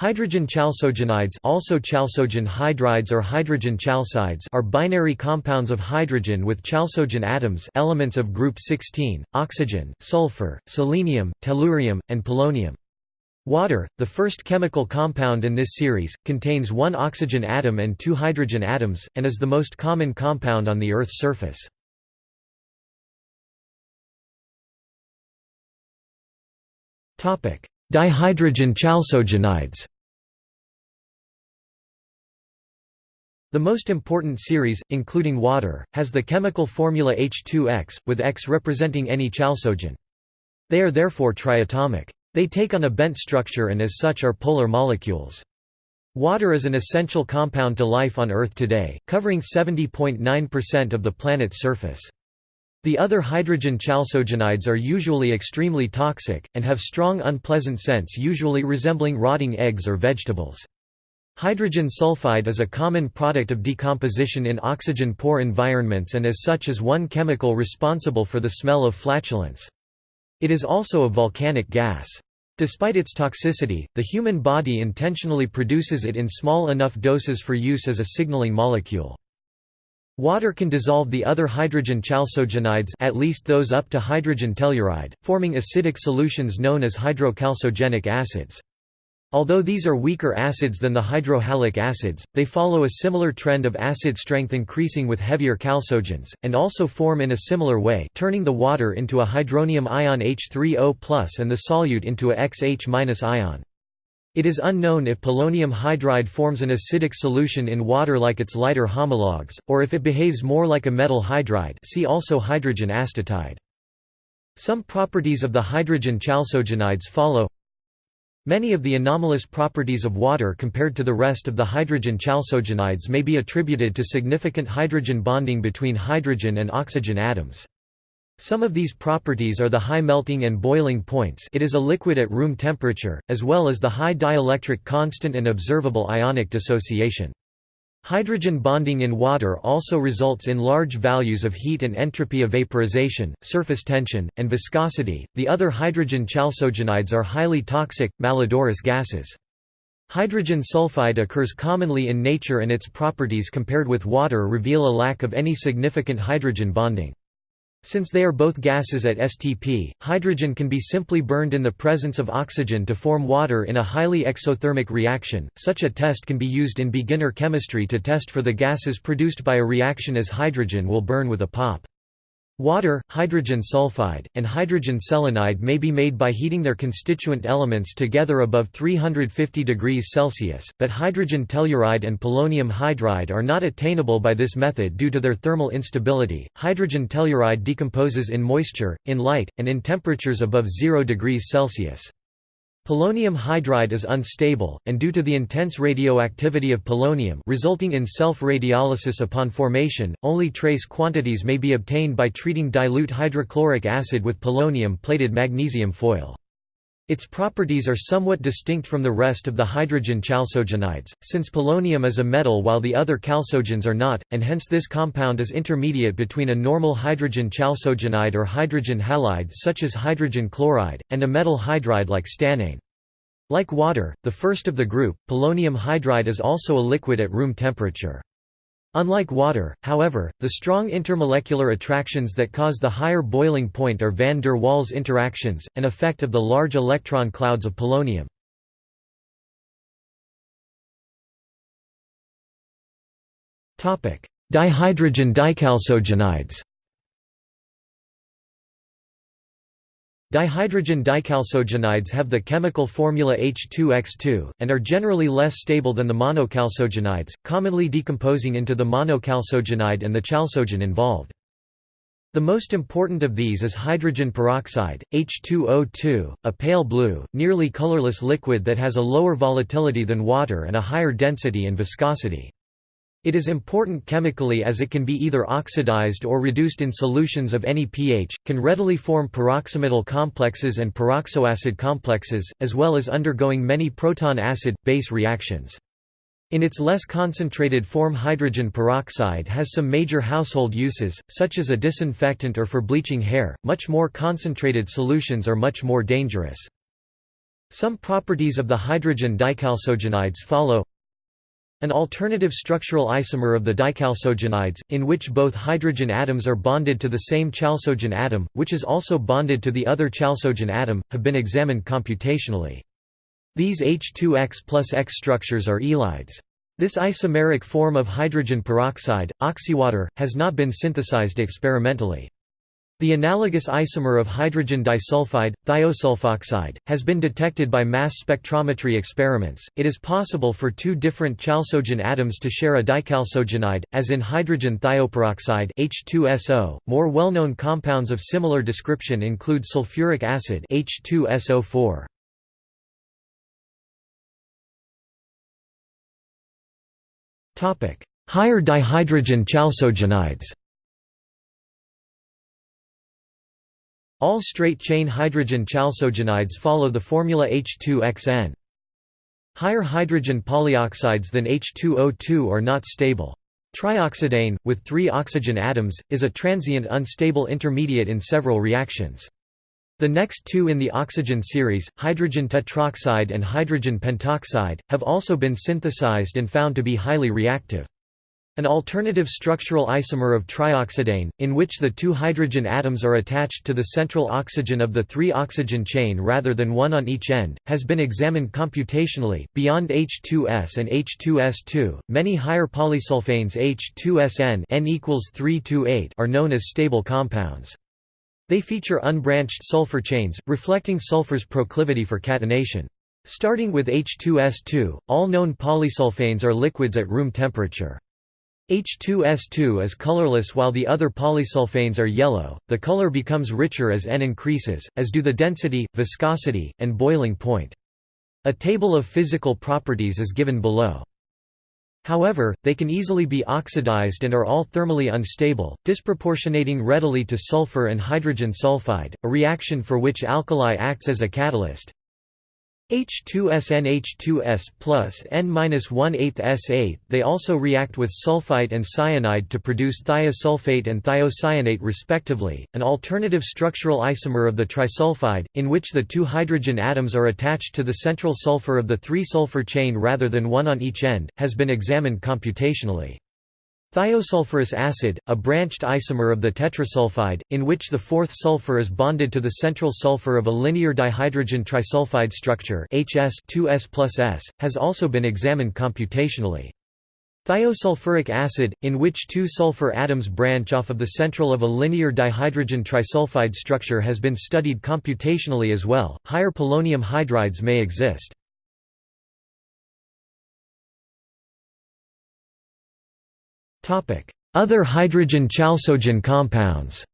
Hydrogen chalcogenides also chalcogen hydrides or hydrogen chalcides are binary compounds of hydrogen with chalcogen atoms elements of group 16, oxygen, sulfur, selenium, tellurium, and polonium. Water, the first chemical compound in this series, contains one oxygen atom and two hydrogen atoms, and is the most common compound on the Earth's surface. Dihydrogen chalcogenides The most important series, including water, has the chemical formula H2X, with X representing any chalcogen. They are therefore triatomic. They take on a bent structure and as such are polar molecules. Water is an essential compound to life on Earth today, covering 70.9% of the planet's surface. The other hydrogen chalcogenides are usually extremely toxic, and have strong unpleasant scents usually resembling rotting eggs or vegetables. Hydrogen sulfide is a common product of decomposition in oxygen-poor environments and as such is one chemical responsible for the smell of flatulence. It is also a volcanic gas. Despite its toxicity, the human body intentionally produces it in small enough doses for use as a signaling molecule. Water can dissolve the other hydrogen chalcogenides at least those up to hydrogen telluride, forming acidic solutions known as hydrochalcogenic acids. Although these are weaker acids than the hydrohalic acids, they follow a similar trend of acid strength increasing with heavier chalcogens, and also form in a similar way turning the water into a hydronium ion H3O and the solute into a XH ion. It is unknown if polonium hydride forms an acidic solution in water like its lighter homologues, or if it behaves more like a metal hydride see also hydrogen astatide. Some properties of the hydrogen chalcogenides follow Many of the anomalous properties of water compared to the rest of the hydrogen chalcogenides may be attributed to significant hydrogen bonding between hydrogen and oxygen atoms. Some of these properties are the high melting and boiling points it is a liquid at room temperature, as well as the high dielectric constant and observable ionic dissociation. Hydrogen bonding in water also results in large values of heat and entropy of vaporization, surface tension, and viscosity. The other hydrogen chalcogenides are highly toxic, malodorous gases. Hydrogen sulfide occurs commonly in nature and its properties compared with water reveal a lack of any significant hydrogen bonding. Since they are both gases at STP, hydrogen can be simply burned in the presence of oxygen to form water in a highly exothermic reaction. Such a test can be used in beginner chemistry to test for the gases produced by a reaction as hydrogen will burn with a pop. Water, hydrogen sulfide, and hydrogen selenide may be made by heating their constituent elements together above 350 degrees Celsius, but hydrogen telluride and polonium hydride are not attainable by this method due to their thermal instability. Hydrogen telluride decomposes in moisture, in light, and in temperatures above 0 degrees Celsius. Polonium hydride is unstable, and due to the intense radioactivity of polonium resulting in self-radiolysis upon formation, only trace quantities may be obtained by treating dilute hydrochloric acid with polonium-plated magnesium foil. Its properties are somewhat distinct from the rest of the hydrogen chalcogenides, since polonium is a metal while the other chalcogens are not, and hence this compound is intermediate between a normal hydrogen chalcogenide or hydrogen halide such as hydrogen chloride, and a metal hydride like stannane. Like water, the first of the group, polonium hydride is also a liquid at room temperature. Unlike water, however, the strong intermolecular attractions that cause the higher boiling point are van der Waals interactions, an effect of the large electron clouds of polonium. Dihydrogen dichalcogenides Dihydrogen dichalcogenides have the chemical formula H2X2, and are generally less stable than the monochalcogenides, commonly decomposing into the monochalcogenide and the chalcogen involved. The most important of these is hydrogen peroxide, H2O2, a pale blue, nearly colorless liquid that has a lower volatility than water and a higher density and viscosity. It is important chemically as it can be either oxidized or reduced in solutions of any pH, can readily form peroxymetal complexes and peroxoacid complexes, as well as undergoing many proton acid-base reactions. In its less concentrated form hydrogen peroxide has some major household uses, such as a disinfectant or for bleaching hair, much more concentrated solutions are much more dangerous. Some properties of the hydrogen dichalcogenides follow an alternative structural isomer of the dichalcogenides, in which both hydrogen atoms are bonded to the same chalcogen atom, which is also bonded to the other chalcogen atom, have been examined computationally. These H2X plus X structures are ylides. This isomeric form of hydrogen peroxide, oxywater, has not been synthesized experimentally. The analogous isomer of hydrogen disulfide, thiosulfoxide, has been detected by mass spectrometry experiments. It is possible for two different chalcogen atoms to share a dichalcogenide, as in hydrogen thioperoxide (H2SO). More well-known compounds of similar description include sulfuric acid (H2SO4). Topic: Higher dihydrogen chalcogenides. All straight-chain hydrogen chalcogenides follow the formula H2XN. Higher hydrogen polyoxides than H2O2 are not stable. Trioxidane, with three oxygen atoms, is a transient unstable intermediate in several reactions. The next two in the oxygen series, hydrogen tetroxide and hydrogen pentoxide, have also been synthesized and found to be highly reactive. An alternative structural isomer of trioxidane, in which the two hydrogen atoms are attached to the central oxygen of the three-oxygen chain rather than one on each end, has been examined computationally. Beyond H2S and H2S2, many higher polysulfanes H2SN N equals 3 8 are known as stable compounds. They feature unbranched sulfur chains, reflecting sulfur's proclivity for catenation. Starting with H2S2, all known polysulfanes are liquids at room temperature. H2S2 is colorless while the other polysulfanes are yellow. The color becomes richer as N increases, as do the density, viscosity, and boiling point. A table of physical properties is given below. However, they can easily be oxidized and are all thermally unstable, disproportionating readily to sulfur and hydrogen sulfide, a reaction for which alkali acts as a catalyst. H2SNH2S plus N-1 S8. They also react with sulfite and cyanide to produce thiosulfate and thiocyanate respectively, an alternative structural isomer of the trisulfide, in which the two hydrogen atoms are attached to the central sulfur of the three-sulfur chain rather than one on each end, has been examined computationally. Thiosulfurous acid, a branched isomer of the tetrasulfide, in which the fourth sulfur is bonded to the central sulfur of a linear dihydrogen trisulfide structure HS 2S has also been examined computationally. Thiosulfuric acid, in which two sulfur atoms branch off of the central of a linear dihydrogen trisulfide structure has been studied computationally as well. Higher polonium hydrides may exist. Other hydrogen chalcogen compounds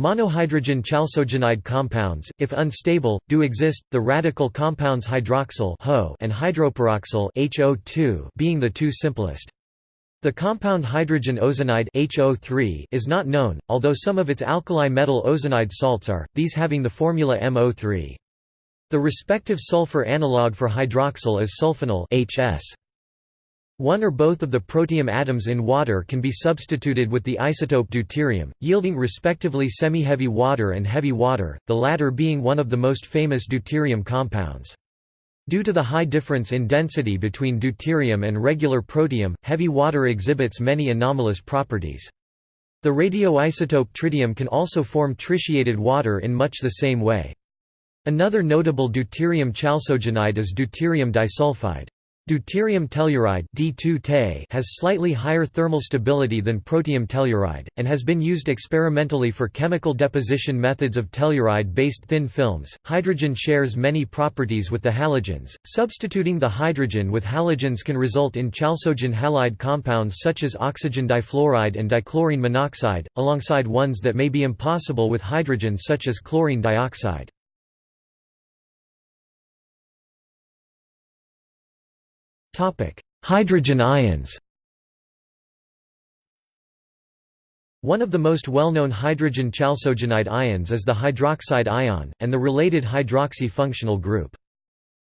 Monohydrogen chalcogenide compounds, if unstable, do exist, the radical compounds hydroxyl and hydroperoxyl being the two simplest. The compound hydrogen ozonide HO3 is not known, although some of its alkali metal ozonide salts are, these having the formula MO3. The respective sulfur analog for hydroxyl is sulfanyl HS. One or both of the protium atoms in water can be substituted with the isotope deuterium, yielding respectively semi-heavy water and heavy water, the latter being one of the most famous deuterium compounds. Due to the high difference in density between deuterium and regular protium, heavy water exhibits many anomalous properties. The radioisotope tritium can also form tritiated water in much the same way. Another notable deuterium chalcogenide is deuterium disulfide. Deuterium telluride D2 has slightly higher thermal stability than protium telluride, and has been used experimentally for chemical deposition methods of telluride-based thin films. Hydrogen shares many properties with the halogens. Substituting the hydrogen with halogens can result in chalcogen halide compounds such as oxygen difluoride and dichlorine monoxide, alongside ones that may be impossible with hydrogen such as chlorine dioxide. Hydrogen ions One of the most well-known hydrogen chalcogenide ions is the hydroxide ion, and the related hydroxy functional group.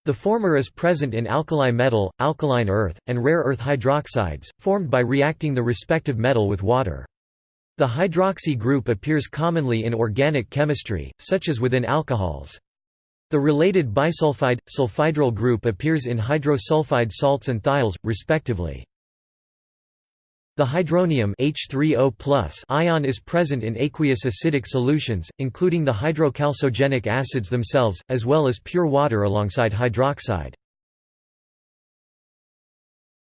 The former is present in alkali metal, alkaline earth, and rare earth hydroxides, formed by reacting the respective metal with water. The hydroxy group appears commonly in organic chemistry, such as within alcohols. The related bisulfide, sulfhydryl group appears in hydrosulfide salts and thiols, respectively. The hydronium H3O ion is present in aqueous acidic solutions, including the hydrochalcogenic acids themselves, as well as pure water alongside hydroxide.